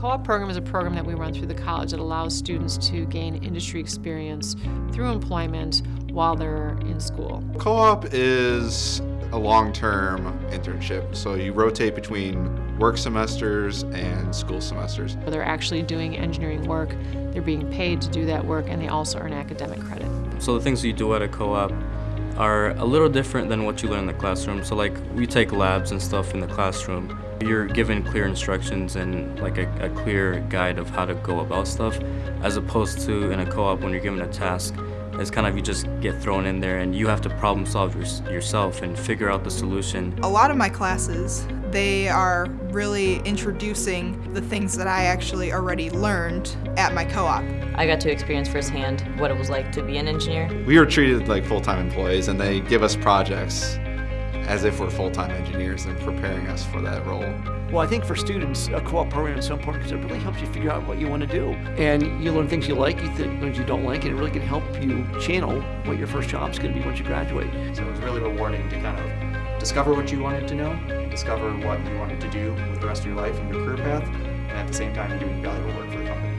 Co-op program is a program that we run through the college that allows students to gain industry experience through employment while they're in school. Co-op is a long-term internship, so you rotate between work semesters and school semesters. They're actually doing engineering work, they're being paid to do that work, and they also earn academic credit. So the things you do at a co-op are a little different than what you learn in the classroom. So like we take labs and stuff in the classroom. You're given clear instructions and like a, a clear guide of how to go about stuff as opposed to in a co-op when you're given a task it's kind of you just get thrown in there and you have to problem solve your, yourself and figure out the solution. A lot of my classes, they are really introducing the things that I actually already learned at my co-op. I got to experience firsthand what it was like to be an engineer. We are treated like full-time employees and they give us projects as if we're full-time engineers and preparing us for that role. Well, I think for students, a co-op program is so important because it really helps you figure out what you want to do. And you learn things you like, you things you don't like, and it really can help you channel what your first job is going to be once you graduate. So it was really rewarding to kind of discover what you wanted to know, and discover what you wanted to do with the rest of your life and your career path, and at the same time doing valuable work for the company.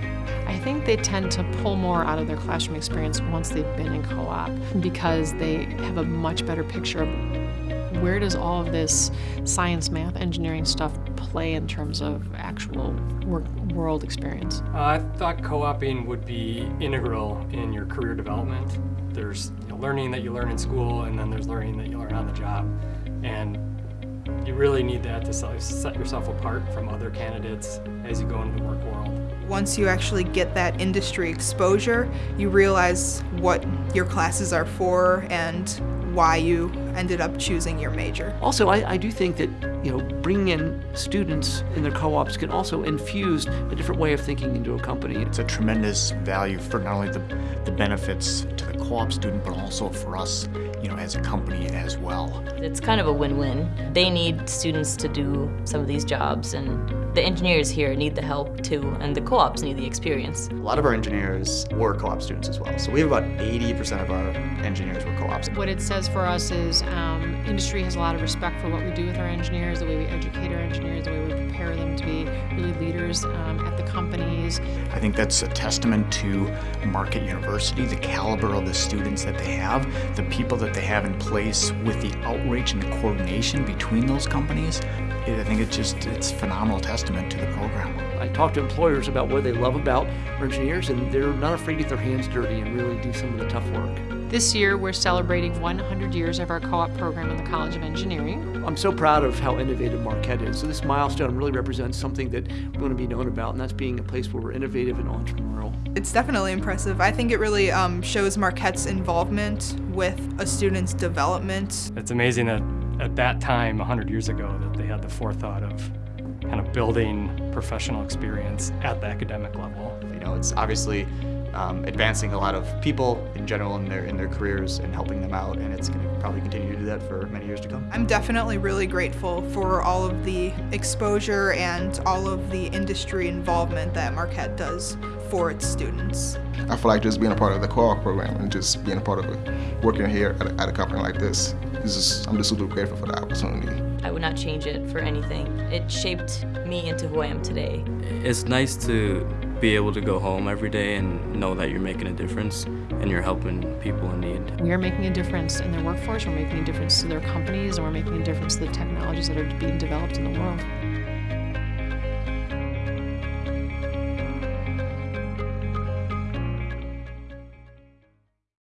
I think they tend to pull more out of their classroom experience once they've been in co-op because they have a much better picture of where does all of this science, math, engineering stuff play in terms of actual work, world experience? Uh, I thought co-oping would be integral in your career development. There's you know, learning that you learn in school and then there's learning that you learn on the job. And you really need that to set yourself apart from other candidates as you go into the work world. Once you actually get that industry exposure, you realize what your classes are for and why you ended up choosing your major. Also, I, I do think that you know bringing in students in their co-ops can also infuse a different way of thinking into a company. It's a tremendous value for not only the, the benefits to the co-op student, but also for us, you know, as a company as well. It's kind of a win-win. They need students to do some of these jobs, and the engineers here need the help too, and the co-ops need the experience. A lot of our engineers were co-op students as well, so we have about 80% of our engineers were co-ops. What it says for us is um, industry has a lot of respect for what we do with our engineers, the way we educate our engineers, the way we prepare them to be really leaders um, at the companies. I think that's a testament to Marquette University, the caliber of the students that they have, the people that they have in place with the outreach and the coordination between those companies. I think it's just, it's phenomenal testament to the program. I talk to employers about what they love about engineers and they're not afraid to get their hands dirty and really do some of the tough work. This year we're celebrating 100 years of our co-op program in the College of Engineering. I'm so proud of how innovative Marquette is. So this milestone really represents something that we want to be known about and that's being a place where we're innovative and entrepreneurial. It's definitely impressive. I think it really um, shows Marquette's involvement with a student's development. It's amazing that at that time, 100 years ago, that they had the forethought of kind of building professional experience at the academic level. You know, it's obviously um, advancing a lot of people in general in their in their careers and helping them out, and it's going to probably continue to do that for many years to come. I'm definitely really grateful for all of the exposure and all of the industry involvement that Marquette does for its students. I feel like just being a part of the co-op program and just being a part of it, working here at a, at a company like this, is just, I'm just super grateful for the opportunity. I would not change it for anything. It shaped me into who I am today. It's nice to be able to go home every day and know that you're making a difference and you're helping people in need. We are making a difference in their workforce, we're making a difference to their companies, and we're making a difference to the technologies that are being developed in the world.